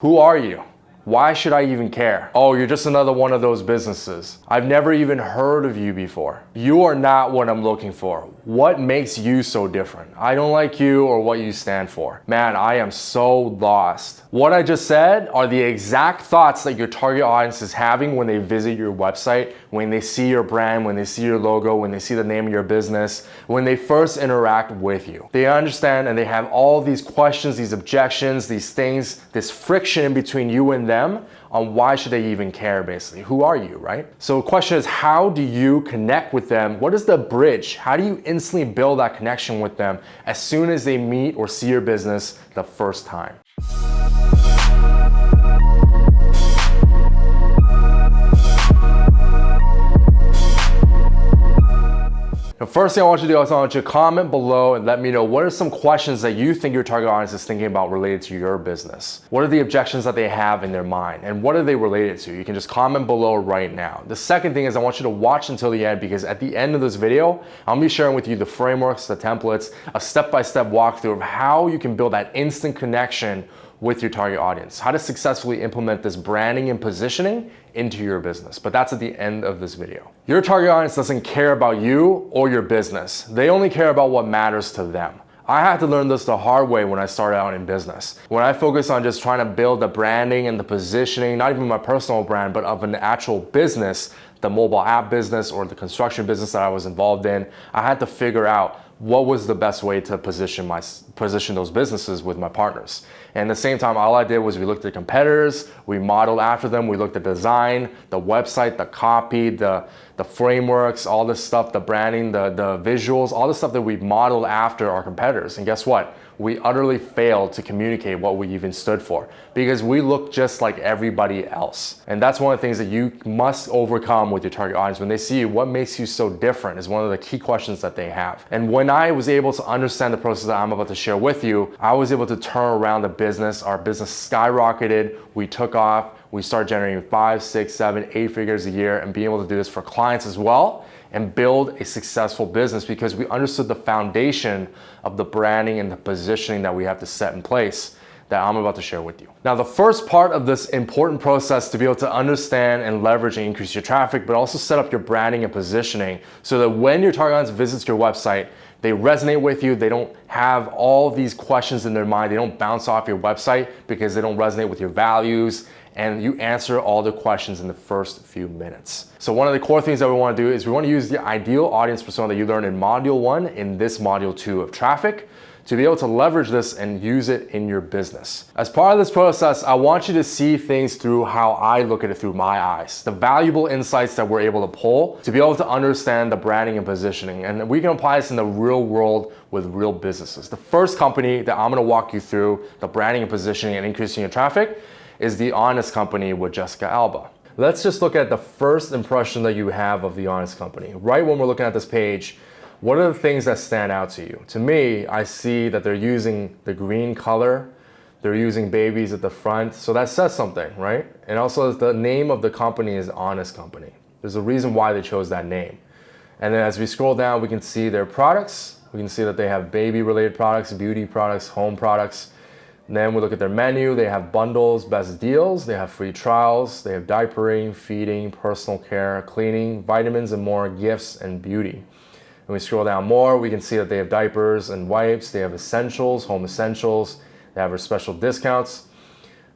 Who are you? Why should I even care? Oh, you're just another one of those businesses. I've never even heard of you before. You are not what I'm looking for. What makes you so different? I don't like you or what you stand for. Man, I am so lost. What I just said are the exact thoughts that your target audience is having when they visit your website, when they see your brand, when they see your logo, when they see the name of your business, when they first interact with you. They understand and they have all these questions, these objections, these things, this friction in between you and them them on why should they even care basically. Who are you, right? So the question is how do you connect with them? What is the bridge? How do you instantly build that connection with them as soon as they meet or see your business the first time? The first thing I want you to do is I want you to comment below and let me know what are some questions that you think your target audience is thinking about related to your business. What are the objections that they have in their mind and what are they related to? You can just comment below right now. The second thing is I want you to watch until the end because at the end of this video, I'll be sharing with you the frameworks, the templates, a step-by-step -step walkthrough of how you can build that instant connection with your target audience, how to successfully implement this branding and positioning into your business. But that's at the end of this video. Your target audience doesn't care about you or your business. They only care about what matters to them. I had to learn this the hard way when I started out in business. When I focused on just trying to build the branding and the positioning, not even my personal brand, but of an actual business, the mobile app business or the construction business that I was involved in, I had to figure out what was the best way to position my position those businesses with my partners. And at the same time, all I did was we looked at competitors, we modeled after them, we looked at design, the website, the copy, the, the frameworks, all this stuff, the branding, the, the visuals, all the stuff that we modeled after our competitors. And guess what? we utterly failed to communicate what we even stood for because we look just like everybody else. And that's one of the things that you must overcome with your target audience. When they see you, what makes you so different is one of the key questions that they have. And when I was able to understand the process that I'm about to share with you, I was able to turn around the business. Our business skyrocketed. We took off. We start generating five, six, seven, eight figures a year and being able to do this for clients as well and build a successful business because we understood the foundation of the branding and the positioning that we have to set in place that I'm about to share with you. Now, the first part of this important process to be able to understand and leverage and increase your traffic, but also set up your branding and positioning so that when your target audience visits your website, they resonate with you. They don't have all these questions in their mind. They don't bounce off your website because they don't resonate with your values and you answer all the questions in the first few minutes. So one of the core things that we wanna do is we wanna use the ideal audience persona that you learned in module one in this module two of traffic to be able to leverage this and use it in your business. As part of this process, I want you to see things through how I look at it through my eyes, the valuable insights that we're able to pull to be able to understand the branding and positioning. And we can apply this in the real world with real businesses. The first company that I'm gonna walk you through the branding and positioning and increasing your traffic is The Honest Company with Jessica Alba. Let's just look at the first impression that you have of The Honest Company. Right when we're looking at this page, what are the things that stand out to you? To me, I see that they're using the green color, they're using babies at the front, so that says something, right? And also the name of the company is Honest Company. There's a reason why they chose that name. And then as we scroll down, we can see their products. We can see that they have baby related products, beauty products, home products, then we look at their menu. They have bundles, best deals. They have free trials. They have diapering, feeding, personal care, cleaning, vitamins and more, gifts and beauty. And we scroll down more, we can see that they have diapers and wipes. They have essentials, home essentials. They have special discounts.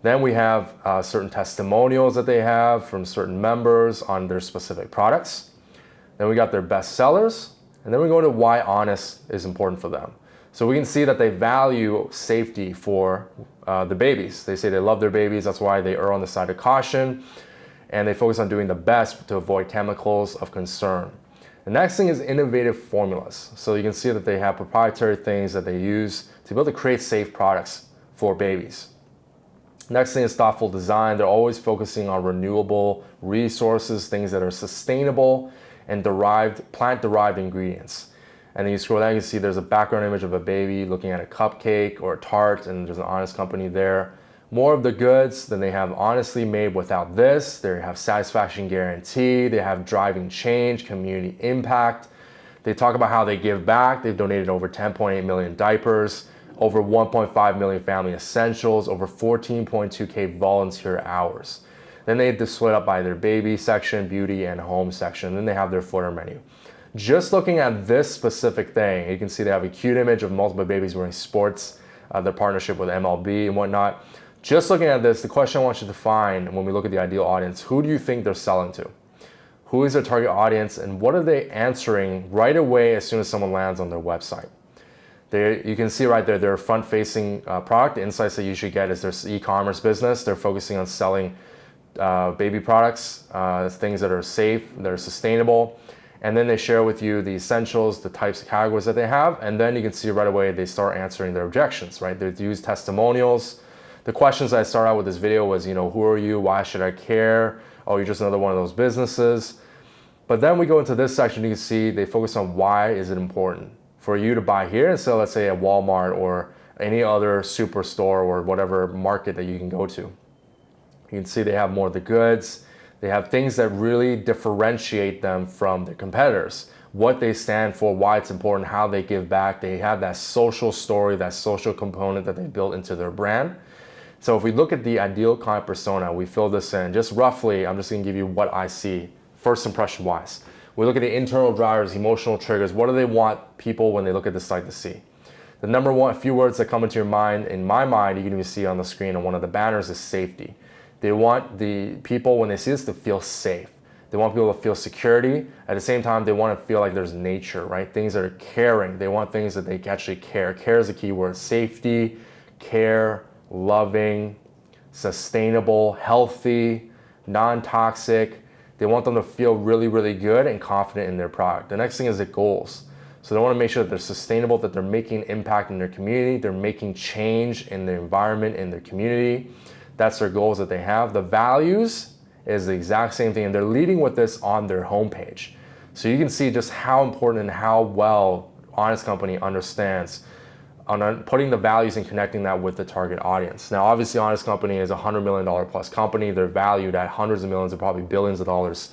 Then we have uh, certain testimonials that they have from certain members on their specific products. Then we got their best sellers. And then we go to why honest is important for them. So we can see that they value safety for uh, the babies. They say they love their babies, that's why they err on the side of caution, and they focus on doing the best to avoid chemicals of concern. The next thing is innovative formulas. So you can see that they have proprietary things that they use to be able to create safe products for babies. Next thing is thoughtful design. They're always focusing on renewable resources, things that are sustainable and derived, plant-derived ingredients. And then you scroll down, you see there's a background image of a baby looking at a cupcake or a tart, and there's an honest company there. More of the goods, then they have honestly made without this. They have satisfaction guarantee. They have driving change, community impact. They talk about how they give back. They've donated over 10.8 million diapers, over 1.5 million family essentials, over 14.2K volunteer hours. Then they split up by their baby section, beauty, and home section. Then they have their footer menu. Just looking at this specific thing, you can see they have a cute image of multiple babies wearing sports, uh, their partnership with MLB and whatnot. Just looking at this, the question I want you to find when we look at the ideal audience, who do you think they're selling to? Who is their target audience and what are they answering right away as soon as someone lands on their website? They, you can see right there, their front-facing uh, product. The insights that you should get is their e-commerce business. They're focusing on selling uh, baby products, uh, things that are safe, that are sustainable. And then they share with you the essentials, the types of categories that they have. And then you can see right away they start answering their objections, right? They use testimonials. The questions I start out with this video was, you know, who are you? Why should I care? Oh, you're just another one of those businesses. But then we go into this section, you can see they focus on why is it important for you to buy here instead of, let's say, at Walmart or any other superstore or whatever market that you can go to. You can see they have more of the goods. They have things that really differentiate them from their competitors. What they stand for, why it's important, how they give back. They have that social story, that social component that they built into their brand. So if we look at the ideal client persona, we fill this in just roughly, I'm just gonna give you what I see first impression wise. We look at the internal drivers, emotional triggers. What do they want people when they look at the site to see? The number one, a few words that come into your mind, in my mind, you can even see on the screen on one of the banners is safety. They want the people, when they see this, to feel safe. They want people to feel security. At the same time, they want to feel like there's nature, right? Things that are caring. They want things that they actually care. Care is a key word. Safety, care, loving, sustainable, healthy, non-toxic. They want them to feel really, really good and confident in their product. The next thing is the goals. So they want to make sure that they're sustainable, that they're making impact in their community, they're making change in the environment, in their community. That's their goals that they have. The values is the exact same thing and they're leading with this on their homepage. So you can see just how important and how well Honest Company understands on putting the values and connecting that with the target audience. Now, obviously, Honest Company is a $100 million plus company. They're valued at hundreds of millions and probably billions of dollars,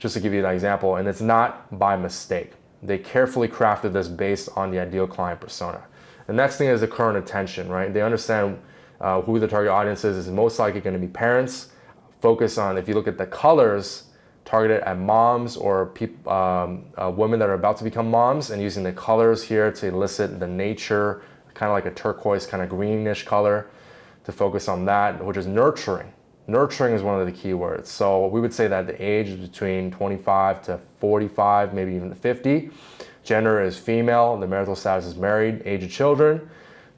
just to give you that example. And it's not by mistake. They carefully crafted this based on the ideal client persona. The next thing is the current attention, right? They understand uh, who the target audience is, is most likely going to be parents. Focus on, if you look at the colors, targeted at moms or um, uh, women that are about to become moms and using the colors here to elicit the nature, kind of like a turquoise kind of greenish color to focus on that, which is nurturing. Nurturing is one of the key words. So we would say that the age is between 25 to 45, maybe even 50. Gender is female, the marital status is married, age of children,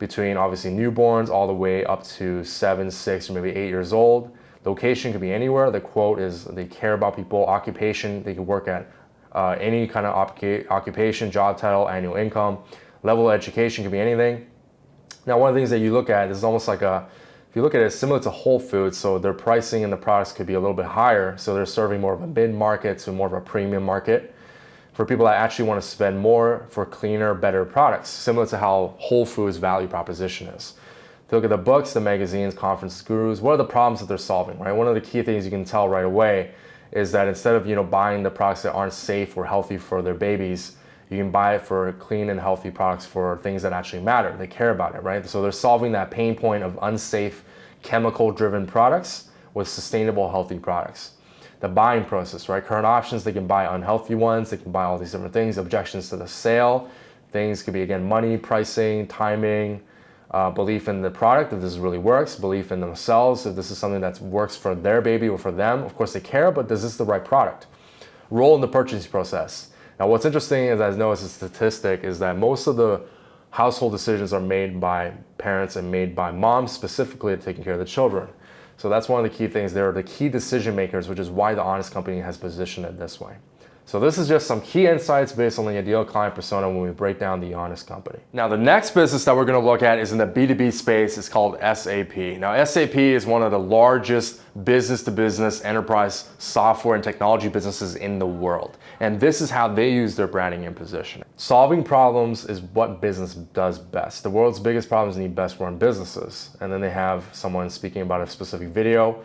between obviously newborns all the way up to seven, six, or maybe eight years old. Location could be anywhere. The quote is they care about people. Occupation, they can work at uh, any kind of occupation, job title, annual income. Level of education could be anything. Now, one of the things that you look at is almost like a, if you look at it, similar to Whole Foods, so their pricing and the products could be a little bit higher. So they're serving more of a mid market to more of a premium market for people that actually want to spend more for cleaner, better products, similar to how Whole Foods value proposition is. If you look at the books, the magazines, conference gurus, what are the problems that they're solving, right? One of the key things you can tell right away is that instead of you know buying the products that aren't safe or healthy for their babies, you can buy it for clean and healthy products for things that actually matter. They care about it, right? So they're solving that pain point of unsafe, chemical-driven products with sustainable, healthy products the buying process, right? Current options, they can buy unhealthy ones, they can buy all these different things, objections to the sale. Things could be, again, money, pricing, timing, uh, belief in the product, if this really works, belief in themselves, if this is something that works for their baby or for them. Of course, they care, but is this the right product? Role in the purchasing process. Now, what's interesting is, I know as a statistic, is that most of the household decisions are made by parents and made by moms specifically taking care of the children. So that's one of the key things. They're the key decision makers, which is why the Honest Company has positioned it this way. So this is just some key insights based on the ideal client persona when we break down the Honest Company. Now the next business that we're gonna look at is in the B2B space. It's called SAP. Now SAP is one of the largest business-to-business -business enterprise software and technology businesses in the world. And this is how they use their branding and positioning. Solving problems is what business does best. The world's biggest problems need best run businesses. And then they have someone speaking about a specific video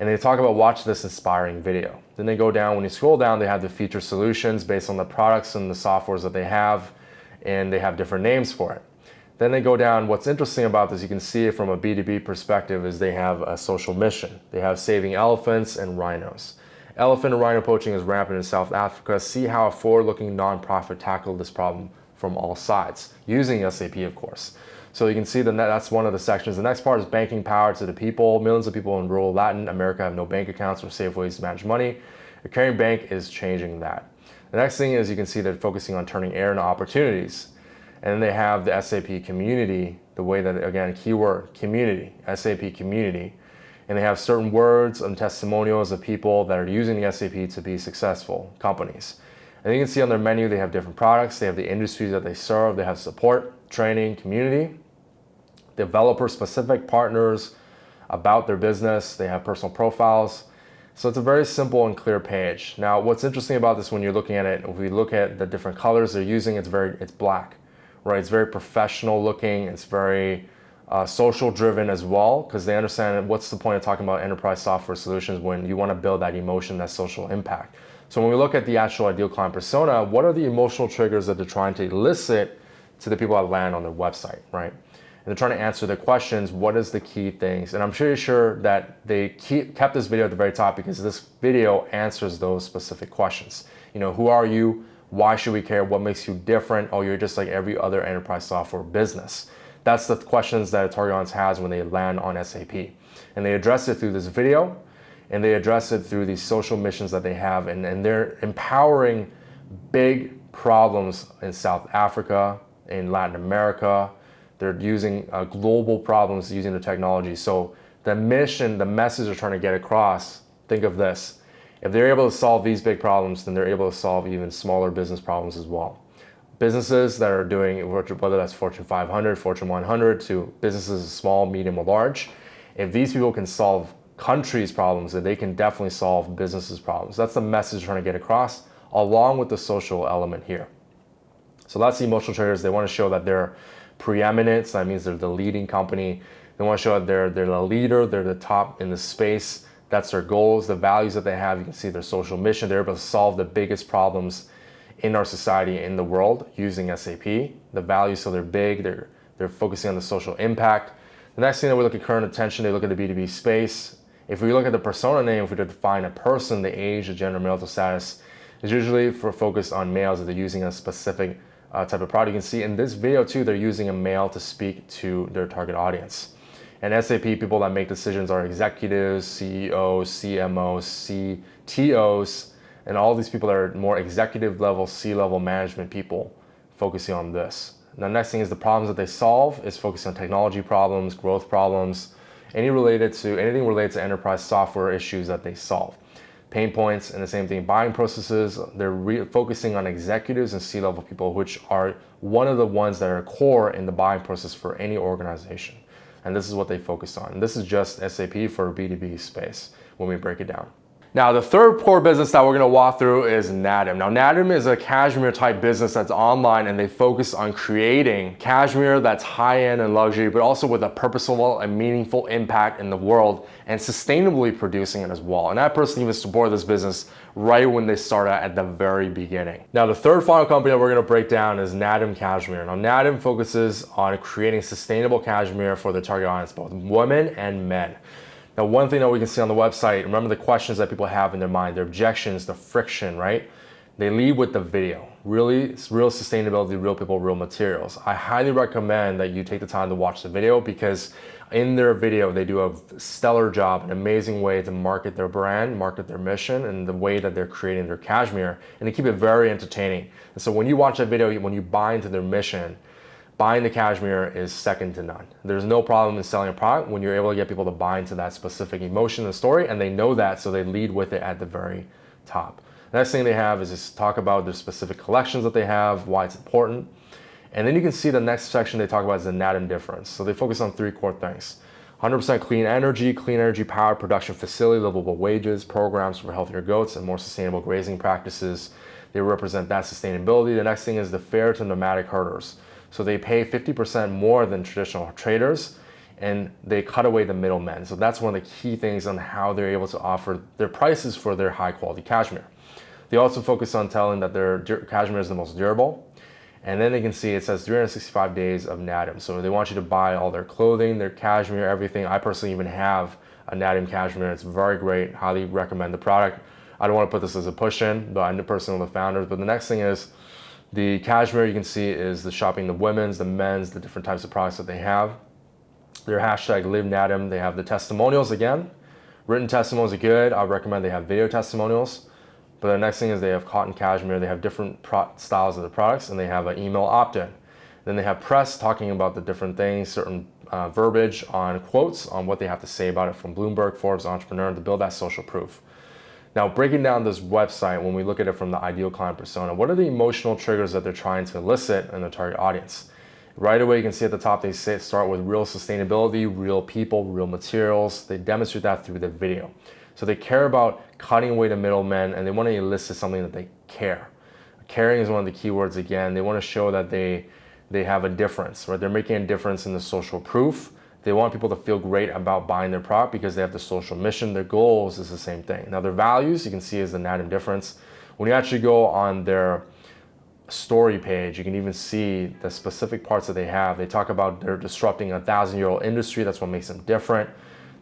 and they talk about watch this inspiring video. Then they go down, when you scroll down, they have the feature solutions based on the products and the softwares that they have, and they have different names for it. Then they go down. What's interesting about this, you can see it from a B2B perspective, is they have a social mission. They have saving elephants and rhinos. Elephant and rhino poaching is rampant in South Africa. See how a forward-looking nonprofit tackled this problem from all sides, using SAP, of course. So you can see that that's one of the sections. The next part is banking power to the people. Millions of people in rural Latin America have no bank accounts or safe ways to manage money. A caring bank is changing that. The next thing is you can see they're focusing on turning air into opportunities. And then they have the SAP community, the way that, again, keyword, community, SAP community. And they have certain words and testimonials of people that are using the SAP to be successful companies. And you can see on their menu, they have different products. They have the industries that they serve. They have support, training, community, developer specific partners about their business. They have personal profiles. So it's a very simple and clear page. Now, what's interesting about this when you're looking at it, if we look at the different colors they're using, it's very, it's black, right? It's very professional looking. It's very uh, social driven as well, because they understand what's the point of talking about enterprise software solutions when you want to build that emotion, that social impact. So when we look at the actual ideal client persona, what are the emotional triggers that they're trying to elicit to the people that land on their website, right? And they're trying to answer the questions. What is the key things? And I'm pretty sure that they keep, kept this video at the very top because this video answers those specific questions. You know, who are you? Why should we care? What makes you different? Oh, you're just like every other enterprise software business. That's the questions that a target audience has when they land on SAP. And they address it through this video and they address it through these social missions that they have and, and they're empowering big problems in South Africa, in Latin America. They're using uh, global problems using the technology. So the mission, the message they're trying to get across, think of this. If they're able to solve these big problems, then they're able to solve even smaller business problems as well. Businesses that are doing, whether that's Fortune 500, Fortune 100, to businesses small, medium, or large, if these people can solve countries' problems, then they can definitely solve businesses' problems. That's the message trying to get across, along with the social element here. So that's the emotional triggers. They want to show that they're preeminent. So that means they're the leading company. They want to show that they're, they're the leader. They're the top in the space. That's their goals, the values that they have. You can see their social mission. They're able to solve the biggest problems in our society, in the world, using SAP. The values, so they're big. They're, they're focusing on the social impact. The next thing that we look at current attention, they look at the B2B space. If we look at the persona name, if we define a person, the age, the gender, marital status, is usually for focus on males that they're using a specific uh, type of product. You can see in this video too, they're using a male to speak to their target audience. And SAP people that make decisions are executives, CEOs, CMOs, CTOs, and all these people are more executive level, C-level management people focusing on this. The next thing is the problems that they solve is focusing on technology problems, growth problems, any related to anything related to enterprise software issues that they solve pain points and the same thing buying processes. They're focusing on executives and c-level people which are one of the ones that are core in the buying process for any organization. And this is what they focus on. And this is just SAP for b2b space when we break it down now, the third core business that we're gonna walk through is Naadam. Now, Naadam is a cashmere type business that's online and they focus on creating cashmere that's high-end and luxury, but also with a purposeful and meaningful impact in the world and sustainably producing it as well. And I personally even support this business right when they started at the very beginning. Now, the third final company that we're gonna break down is Naadam Cashmere. Now, Naadam focuses on creating sustainable cashmere for the target audience, both women and men. Now, one thing that we can see on the website, remember the questions that people have in their mind, their objections, the friction, right? They lead with the video. Really, real sustainability, real people, real materials. I highly recommend that you take the time to watch the video because in their video, they do a stellar job, an amazing way to market their brand, market their mission, and the way that they're creating their cashmere, and they keep it very entertaining. And so when you watch that video, when you buy into their mission, buying the cashmere is second to none. There's no problem in selling a product when you're able to get people to buy into that specific emotion and story and they know that so they lead with it at the very top. The next thing they have is just talk about their specific collections that they have, why it's important. And then you can see the next section they talk about is the Naadam difference. So they focus on three core things. 100% clean energy, clean energy power production facility, livable wages, programs for healthier goats, and more sustainable grazing practices. They represent that sustainability. The next thing is the fair to nomadic herders. So they pay 50% more than traditional traders and they cut away the middlemen. So that's one of the key things on how they're able to offer their prices for their high quality cashmere. They also focus on telling that their cashmere is the most durable And then they can see it says 365 days of Naadam. So they want you to buy all their clothing, their cashmere, everything. I personally even have a Naadam cashmere. It's very great. Highly recommend the product. I don't want to put this as a push in, but I'm the person of the founders. But the next thing is the cashmere you can see is the shopping, the women's, the men's, the different types of products that they have. Their hashtag live. They have the testimonials again. Written testimonials are good. I recommend they have video testimonials. But the next thing is they have cotton cashmere. They have different styles of the products and they have an email opt-in. Then they have press talking about the different things, certain uh, verbiage on quotes on what they have to say about it from Bloomberg, Forbes, Entrepreneur to build that social proof. Now, breaking down this website, when we look at it from the ideal client persona, what are the emotional triggers that they're trying to elicit in the target audience? Right away, you can see at the top, they say start with real sustainability, real people, real materials. They demonstrate that through the video. So they care about cutting away the middlemen and they want to elicit something that they care. Caring is one of the keywords again. They want to show that they, they have a difference, right? They're making a difference in the social proof they want people to feel great about buying their product because they have the social mission. Their goals is the same thing. Now their values, you can see is the net difference. When you actually go on their story page, you can even see the specific parts that they have. They talk about they're disrupting a thousand year old industry. That's what makes them different.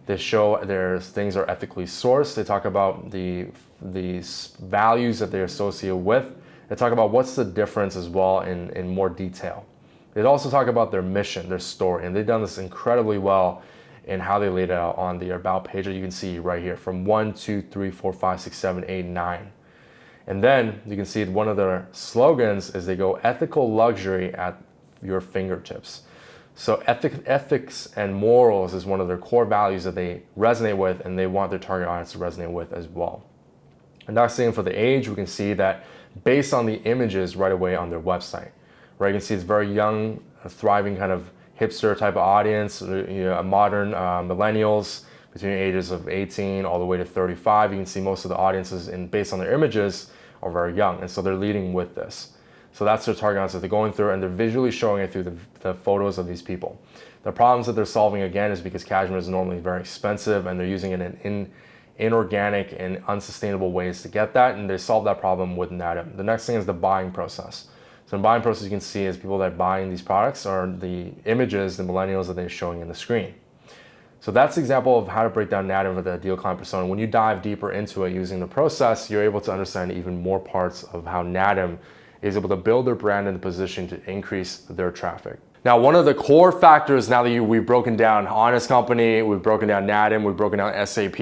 They show their things are ethically sourced. They talk about the, the values that they associate with. They talk about what's the difference as well in, in more detail. They also talk about their mission, their story, and they've done this incredibly well in how they laid it out on the about page that you can see right here from one, two, three, four, five, six, seven, eight, nine. And then you can see one of their slogans is they go ethical luxury at your fingertips. So ethic, ethics and morals is one of their core values that they resonate with and they want their target audience to resonate with as well. And next thing for the age, we can see that based on the images right away on their website right? You can see it's very young, thriving kind of hipster type of audience, uh, you know, modern uh, millennials between ages of 18 all the way to 35. You can see most of the audiences in, based on their images are very young. And so they're leading with this. So that's their target audience that they're going through and they're visually showing it through the, the photos of these people. The problems that they're solving again is because cashmere is normally very expensive and they're using it in, in inorganic and unsustainable ways to get that. And they solve that problem with Naadam. The next thing is the buying process. So in buying process, you can see is people that are buying these products are the images, the millennials that they're showing in the screen. So that's an example of how to break down Naadam with the ideal client persona. When you dive deeper into it using the process, you're able to understand even more parts of how Naadam is able to build their brand in the position to increase their traffic. Now, one of the core factors now that you, we've broken down Honest Company, we've broken down Naadam, we've broken down SAP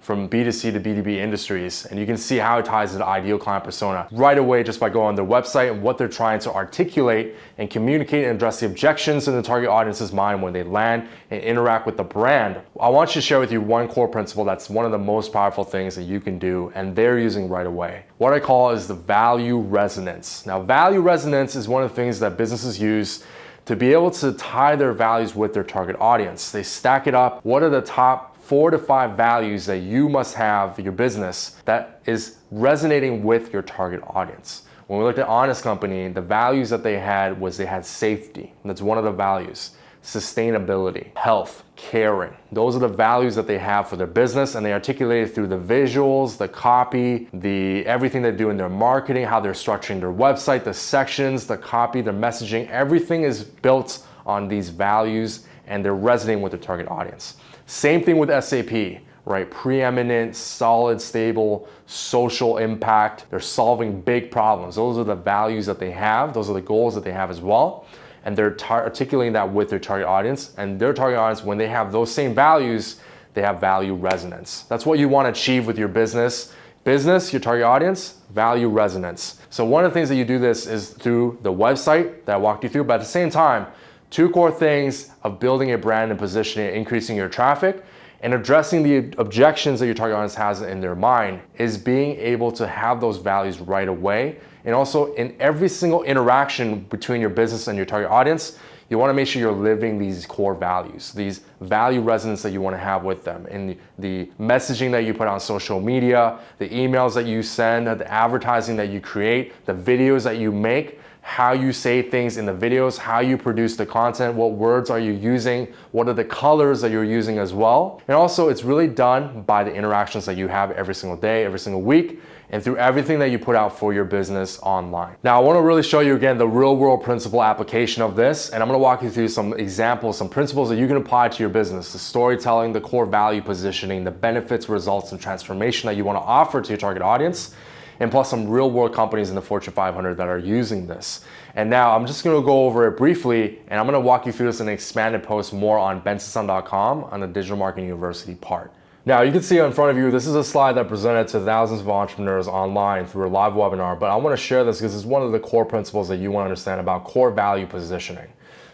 from B2C to B2B industries, and you can see how it ties to the ideal client persona right away just by going on their website and what they're trying to articulate and communicate and address the objections in the target audience's mind when they land and interact with the brand. I want you to share with you one core principle that's one of the most powerful things that you can do and they're using right away. What I call is the value resonance. Now, value resonance is one of the things that businesses use to be able to tie their values with their target audience. They stack it up. What are the top four to five values that you must have for your business that is resonating with your target audience? When we looked at Honest Company, the values that they had was they had safety. That's one of the values sustainability, health, caring. Those are the values that they have for their business and they articulate it through the visuals, the copy, the everything they do in their marketing, how they're structuring their website, the sections, the copy, their messaging, everything is built on these values and they're resonating with their target audience. Same thing with SAP, right? Preeminent, solid, stable, social impact. They're solving big problems. Those are the values that they have. Those are the goals that they have as well and they're articulating that with their target audience. And their target audience, when they have those same values, they have value resonance. That's what you want to achieve with your business. Business, your target audience, value resonance. So one of the things that you do this is through the website that I walked you through, but at the same time, two core things of building a brand and positioning, increasing your traffic, and addressing the objections that your target audience has in their mind is being able to have those values right away and also in every single interaction between your business and your target audience, you wanna make sure you're living these core values, these value resonance that you wanna have with them. And the messaging that you put on social media, the emails that you send, the advertising that you create, the videos that you make, how you say things in the videos, how you produce the content, what words are you using, what are the colors that you're using as well. And also it's really done by the interactions that you have every single day, every single week, and through everything that you put out for your business online. Now, I wanna really show you again the real world principle application of this, and I'm gonna walk you through some examples, some principles that you can apply to your business, the storytelling, the core value positioning, the benefits, results, and transformation that you wanna offer to your target audience, and plus some real world companies in the Fortune 500 that are using this. And now I'm just gonna go over it briefly, and I'm gonna walk you through this in an expanded post more on benson.com on the Digital Marketing University part. Now you can see in front of you, this is a slide that presented to thousands of entrepreneurs online through a live webinar, but I wanna share this because it's one of the core principles that you wanna understand about core value positioning.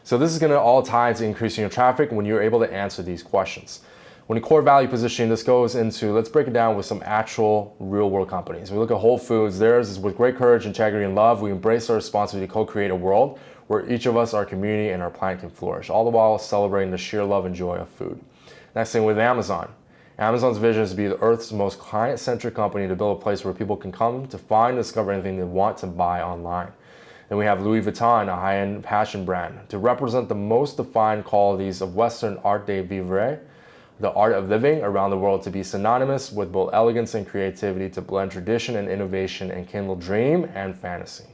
So this is gonna all tie into increasing your traffic when you're able to answer these questions. When a core value positioning, this goes into, let's break it down with some actual real world companies. We look at Whole Foods, theirs is with great courage, integrity, and love, we embrace our responsibility to co-create a world where each of us, our community, and our planet can flourish, all the while celebrating the sheer love and joy of food. Next thing with Amazon. Amazon's vision is to be the Earth's most client-centric company to build a place where people can come to find and discover anything they want to buy online. Then we have Louis Vuitton, a high-end fashion brand, to represent the most defined qualities of Western art de vivre, the art of living around the world to be synonymous with both elegance and creativity to blend tradition and innovation and kindle dream and fantasy.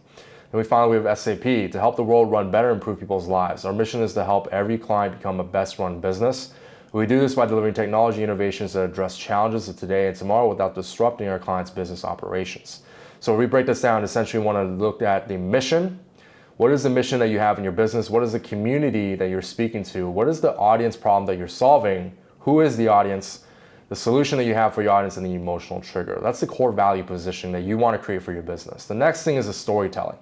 And we finally we have SAP to help the world run better and improve people's lives. Our mission is to help every client become a best run business we do this by delivering technology innovations that address challenges of today and tomorrow without disrupting our clients' business operations. So we break this down, essentially we want to look at the mission. What is the mission that you have in your business? What is the community that you're speaking to? What is the audience problem that you're solving? Who is the audience? The solution that you have for your audience and the emotional trigger. That's the core value position that you want to create for your business. The next thing is the storytelling.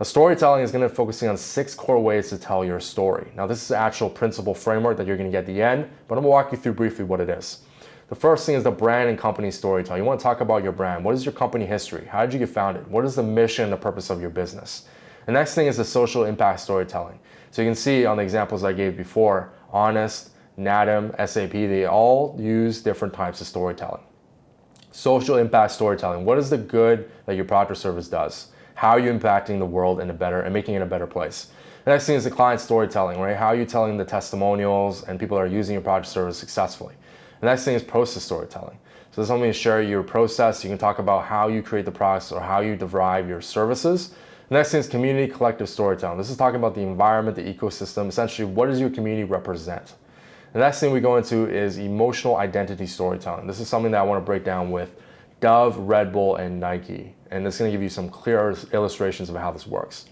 A storytelling is going to be focusing on six core ways to tell your story. Now this is the actual principle framework that you're going to get at the end, but I'm going to walk you through briefly what it is. The first thing is the brand and company storytelling. You want to talk about your brand. What is your company history? How did you get founded? What is the mission and the purpose of your business? The next thing is the social impact storytelling. So you can see on the examples I gave before, Honest, Naadam, SAP, they all use different types of storytelling. Social impact storytelling. What is the good that your product or service does? How are you impacting the world in a better and making it a better place? The next thing is the client storytelling, right? How are you telling the testimonials and people that are using your product or service successfully? The next thing is process storytelling. So this me to share your process. You can talk about how you create the products or how you derive your services. The next thing is community collective storytelling. This is talking about the environment, the ecosystem, essentially what does your community represent? The next thing we go into is emotional identity storytelling. This is something that I want to break down with Dove, Red Bull, and Nike. And it's gonna give you some clear illustrations of how this works.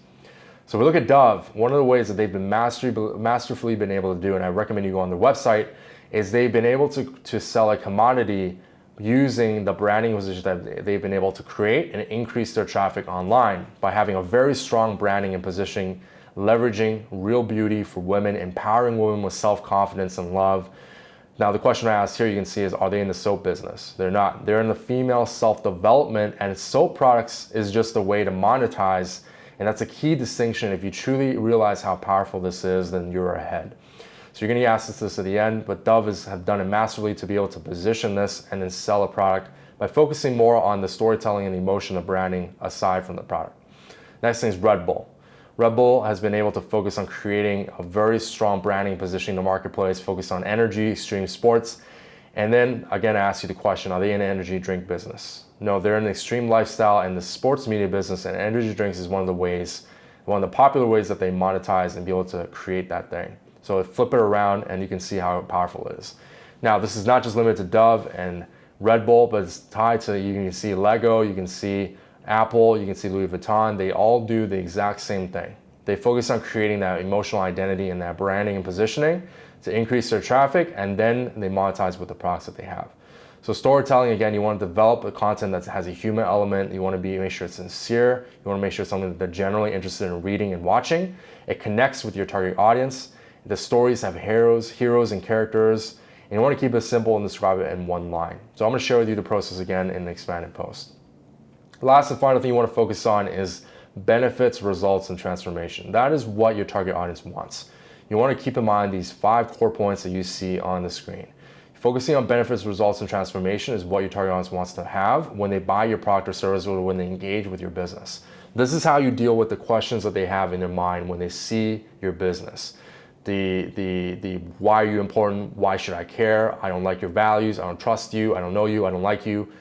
So if we look at Dove, one of the ways that they've been masterfully been able to do, and I recommend you go on their website, is they've been able to, to sell a commodity using the branding position that they've been able to create and increase their traffic online by having a very strong branding and positioning, leveraging real beauty for women, empowering women with self-confidence and love, now the question I asked here you can see is are they in the soap business? They're not. They're in the female self-development and soap products is just a way to monetize and that's a key distinction. If you truly realize how powerful this is, then you're ahead. So you're gonna ask us this at the end, but Dove is, have done it massively to be able to position this and then sell a product by focusing more on the storytelling and the emotion of branding aside from the product. Next thing is Red Bull. Red Bull has been able to focus on creating a very strong branding positioning in the marketplace, focused on energy, extreme sports. And then again, I ask you the question, are they in the energy drink business? No, they're in the extreme lifestyle and the sports media business and energy drinks is one of the ways, one of the popular ways that they monetize and be able to create that thing. So flip it around and you can see how powerful it is. Now, this is not just limited to Dove and Red Bull, but it's tied to, you can see Lego, you can see Apple, you can see Louis Vuitton, they all do the exact same thing. They focus on creating that emotional identity and that branding and positioning to increase their traffic and then they monetize with the products that they have. So storytelling, again, you want to develop a content that has a human element. You want to be make sure it's sincere. You want to make sure it's something that they're generally interested in reading and watching. It connects with your target audience. The stories have heroes, heroes and characters. And you want to keep it simple and describe it in one line. So I'm going to share with you the process again in the expanded post. The last and final thing you want to focus on is benefits, results, and transformation. That is what your target audience wants. You want to keep in mind these five core points that you see on the screen. Focusing on benefits, results, and transformation is what your target audience wants to have when they buy your product or service or when they engage with your business. This is how you deal with the questions that they have in their mind when they see your business. The, the, the why are you important? Why should I care? I don't like your values. I don't trust you. I don't know you. I don't like you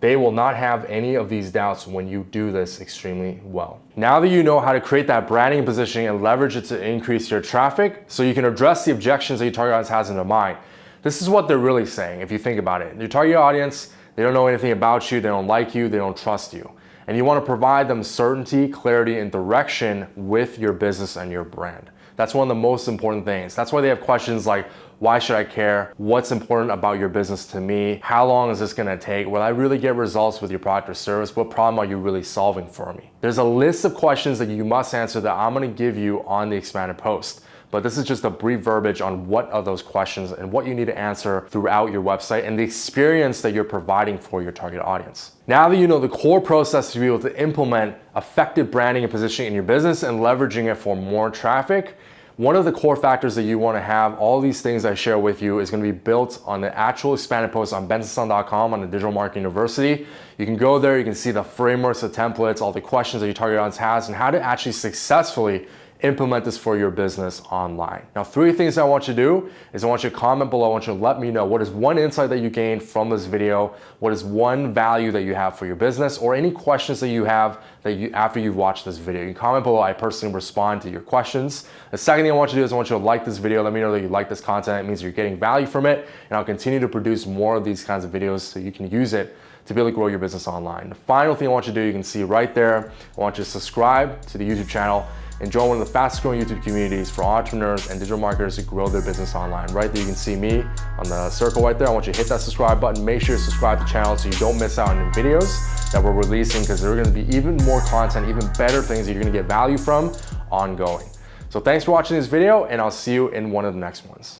They will not have any of these doubts when you do this extremely well. Now that you know how to create that branding and positioning and leverage it to increase your traffic so you can address the objections that your target audience has in their mind, this is what they're really saying if you think about it. Your target audience, they don't know anything about you, they don't like you, they don't trust you. And you want to provide them certainty, clarity, and direction with your business and your brand. That's one of the most important things. That's why they have questions like, why should I care? What's important about your business to me? How long is this gonna take? Will I really get results with your product or service? What problem are you really solving for me? There's a list of questions that you must answer that I'm gonna give you on the expanded post but this is just a brief verbiage on what are those questions and what you need to answer throughout your website and the experience that you're providing for your target audience. Now that you know the core process to be able to implement effective branding and positioning in your business and leveraging it for more traffic, one of the core factors that you want to have, all these things I share with you is going to be built on the actual expanded post on bensonsung.com on the Digital Marketing University. You can go there, you can see the frameworks, the templates, all the questions that your target audience has and how to actually successfully implement this for your business online. Now, three things I want you to do is I want you to comment below. I want you to let me know what is one insight that you gained from this video, what is one value that you have for your business, or any questions that you have that you after you've watched this video. You can comment below. I personally respond to your questions. The second thing I want you to do is I want you to like this video. Let me know that you like this content. It means you're getting value from it, and I'll continue to produce more of these kinds of videos so you can use it to be able to grow your business online. The final thing I want you to do, you can see right there, I want you to subscribe to the YouTube channel and join one of the fastest growing YouTube communities for entrepreneurs and digital marketers to grow their business online. Right there, you can see me on the circle right there. I want you to hit that subscribe button. Make sure to subscribe to the channel so you don't miss out on new videos that we're releasing because there are gonna be even more content, even better things that you're gonna get value from ongoing. So thanks for watching this video and I'll see you in one of the next ones.